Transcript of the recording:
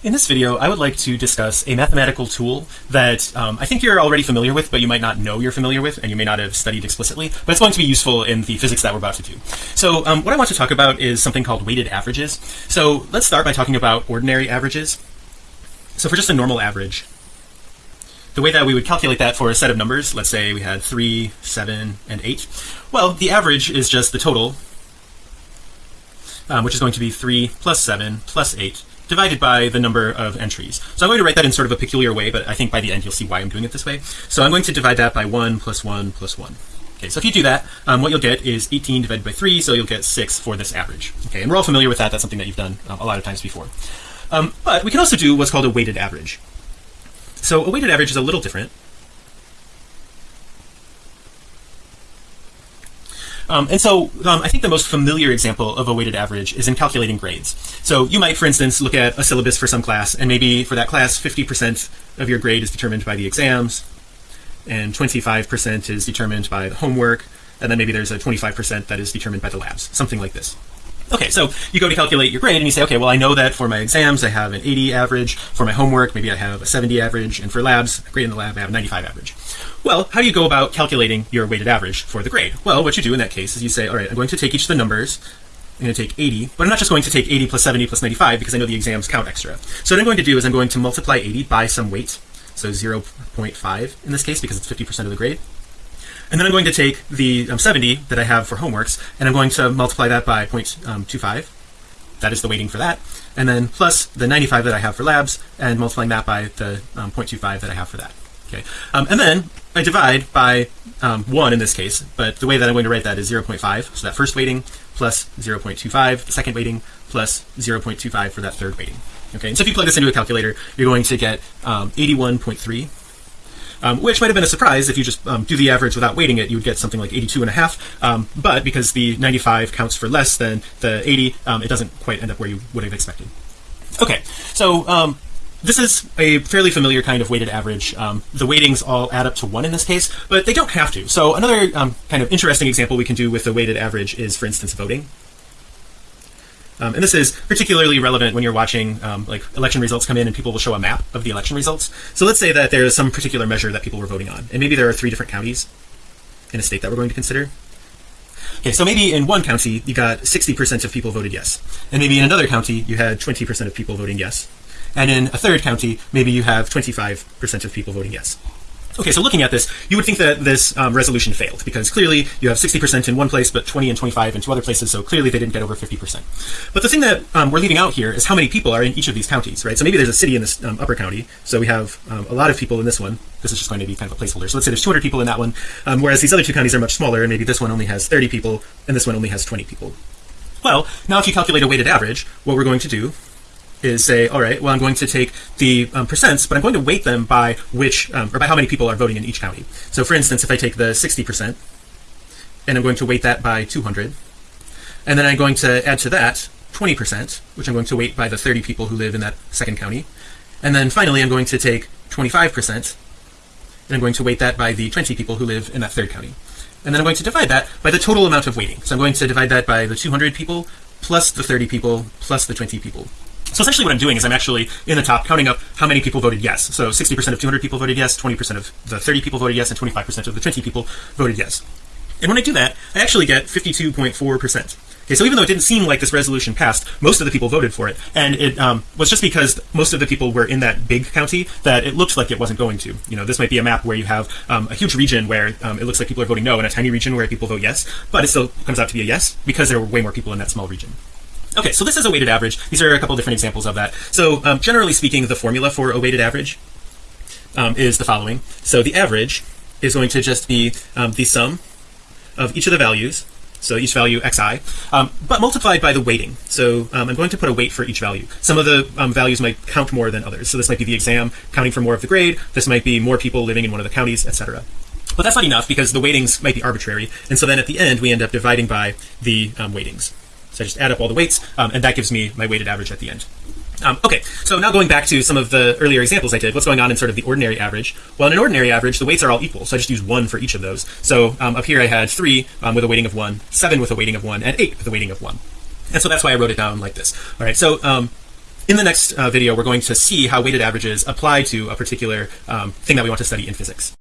In this video, I would like to discuss a mathematical tool that um, I think you're already familiar with, but you might not know you're familiar with, and you may not have studied explicitly, but it's going to be useful in the physics that we're about to do. So um, what I want to talk about is something called weighted averages. So let's start by talking about ordinary averages. So for just a normal average, the way that we would calculate that for a set of numbers, let's say we had 3, 7, and 8, well, the average is just the total, um, which is going to be 3 plus 7 plus 8 divided by the number of entries. So I'm going to write that in sort of a peculiar way, but I think by the end you'll see why I'm doing it this way. So I'm going to divide that by 1 plus 1 plus 1. Okay, so if you do that, um, what you'll get is 18 divided by 3, so you'll get 6 for this average. Okay, and we're all familiar with that. That's something that you've done um, a lot of times before. Um, but we can also do what's called a weighted average. So a weighted average is a little different. Um, and so um, I think the most familiar example of a weighted average is in calculating grades. So you might, for instance, look at a syllabus for some class, and maybe for that class, 50% of your grade is determined by the exams, and 25% is determined by the homework, and then maybe there's a 25% that is determined by the labs, something like this. Okay, so you go to calculate your grade and you say, okay, well, I know that for my exams, I have an 80 average. For my homework, maybe I have a 70 average. And for labs, grade in the lab, I have a 95 average. Well, how do you go about calculating your weighted average for the grade? Well, what you do in that case is you say, all right, I'm going to take each of the numbers. I'm going to take 80, but I'm not just going to take 80 plus 70 plus 95 because I know the exams count extra. So what I'm going to do is I'm going to multiply 80 by some weight. So 0.5 in this case because it's 50% of the grade. And then I'm going to take the um, 70 that I have for homeworks and I'm going to multiply that by 0.25. Um, that is the weighting for that. And then plus the 95 that I have for labs and multiplying that by the um, 0.25 that I have for that. Okay. Um, and then I divide by um, 1 in this case, but the way that I'm going to write that is 0.5. So that first weighting plus 0.25, the second weighting plus 0.25 for that third weighting. Okay. And so if you plug this into a calculator, you're going to get um, 81.3 um, which might have been a surprise if you just um, do the average without weighting it you would get something like 82 and a half. Um, but because the 95 counts for less than the 80 um, it doesn't quite end up where you would have expected. Okay so um, this is a fairly familiar kind of weighted average. Um, the weightings all add up to one in this case but they don't have to. So another kind of interesting example we can do with the weighted average is for instance voting um, and this is particularly relevant when you're watching um, like election results come in and people will show a map of the election results. So let's say that there's some particular measure that people were voting on, and maybe there are three different counties in a state that we're going to consider. Okay, so maybe in one county you got 60% of people voted yes, and maybe in another county you had 20% of people voting yes, and in a third county maybe you have 25% of people voting yes. Okay, so looking at this, you would think that this um, resolution failed because clearly you have 60% in one place, but 20 and 25 in two other places. So clearly they didn't get over 50%. But the thing that um, we're leaving out here is how many people are in each of these counties, right? So maybe there's a city in this um, upper county. So we have um, a lot of people in this one. This is just going to be kind of a placeholder. So let's say there's 200 people in that one, um, whereas these other two counties are much smaller, and maybe this one only has 30 people, and this one only has 20 people. Well, now if you calculate a weighted average, what we're going to do is say, all right, well, I'm going to take the um, percents, but I'm going to weight them by which, um, or by how many people are voting in each county. So for instance, if I take the 60% and I'm going to weight that by 200, and then I'm going to add to that 20%, which I'm going to weight by the 30 people who live in that second county. And then finally, I'm going to take 25% and I'm going to weight that by the 20 people who live in that third county. And then I'm going to divide that by the total amount of weighting. So I'm going to divide that by the 200 people plus the 30 people plus the 20 people. So essentially what I'm doing is I'm actually in the top counting up how many people voted yes. So 60% of 200 people voted yes, 20% of the 30 people voted yes, and 25% of the 20 people voted yes. And when I do that, I actually get 52.4%. Okay, so even though it didn't seem like this resolution passed, most of the people voted for it, and it um, was just because most of the people were in that big county that it looked like it wasn't going to. You know, this might be a map where you have um, a huge region where um, it looks like people are voting no, and a tiny region where people vote yes, but it still comes out to be a yes because there were way more people in that small region. Okay, so this is a weighted average. These are a couple different examples of that. So um, generally speaking, the formula for a weighted average um, is the following. So the average is going to just be um, the sum of each of the values. So each value xi, um, but multiplied by the weighting. So um, I'm going to put a weight for each value. Some of the um, values might count more than others. So this might be the exam counting for more of the grade. This might be more people living in one of the counties, etc. But that's not enough because the weightings might be arbitrary. And so then at the end, we end up dividing by the weightings. So I just add up all the weights um, and that gives me my weighted average at the end. Um, okay, so now going back to some of the earlier examples I did, what's going on in sort of the ordinary average? Well, in an ordinary average, the weights are all equal. So I just use one for each of those. So um, up here I had three um, with a weighting of one, seven with a weighting of one, and eight with a weighting of one. And so that's why I wrote it down like this. All right, so um, in the next uh, video we're going to see how weighted averages apply to a particular um, thing that we want to study in physics